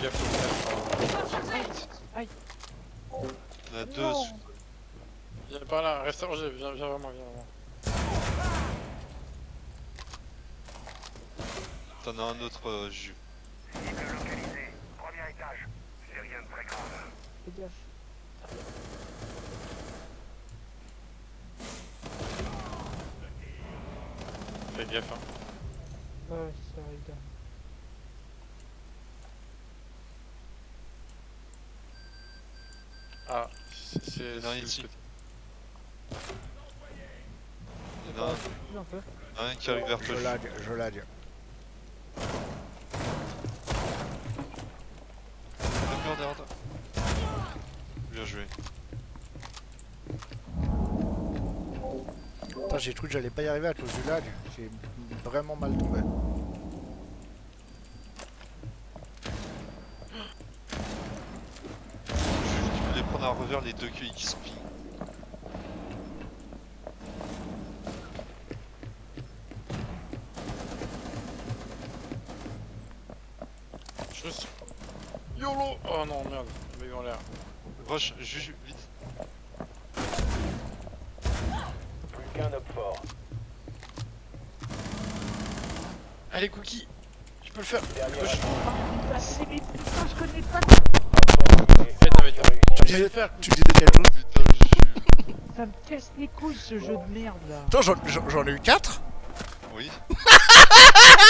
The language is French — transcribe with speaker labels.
Speaker 1: Fais gaffe.
Speaker 2: Aïe
Speaker 3: Il y en a deux.
Speaker 1: Viens par là, reste rangé, viens, viens vers moi, viens vers moi.
Speaker 3: T'en as un autre, euh, Juju.
Speaker 4: Cible localisée. Premier étage. C'est rien de très grave.
Speaker 2: Fais gaffe.
Speaker 1: Fais gaffe, hein.
Speaker 2: Ouais, ça arrive
Speaker 1: Ah, c'est...
Speaker 3: Il y en a un
Speaker 1: c'est-
Speaker 3: ici. Il y en a un, qui arrive vers toi.
Speaker 5: Je lag, je lag.
Speaker 3: D'accord, derrière toi. Bien joué.
Speaker 5: Putain, j'ai cru que j'allais pas y arriver à cause du lag. J'ai vraiment mal tombé.
Speaker 3: Voulais prendre à revers les deux QI qui.
Speaker 1: Je suis... YOLO Oh non, merde, il m'a eu en l'air.
Speaker 3: Rush, Juju, vite.
Speaker 4: Plus qu'un homme fort.
Speaker 1: Allez, Cookie Tu peux le faire
Speaker 4: Dernier
Speaker 1: Push.
Speaker 2: Ah, c'est mais putain, je connais pas.
Speaker 1: Eh, non, mais tu
Speaker 5: Tu me
Speaker 1: peux le
Speaker 5: disais, tu disais quelle chose
Speaker 3: Putain, Juju.
Speaker 2: Ça me casse les couilles ce jeu de merde là.
Speaker 5: Attends, j'en ai eu 4
Speaker 3: Oui.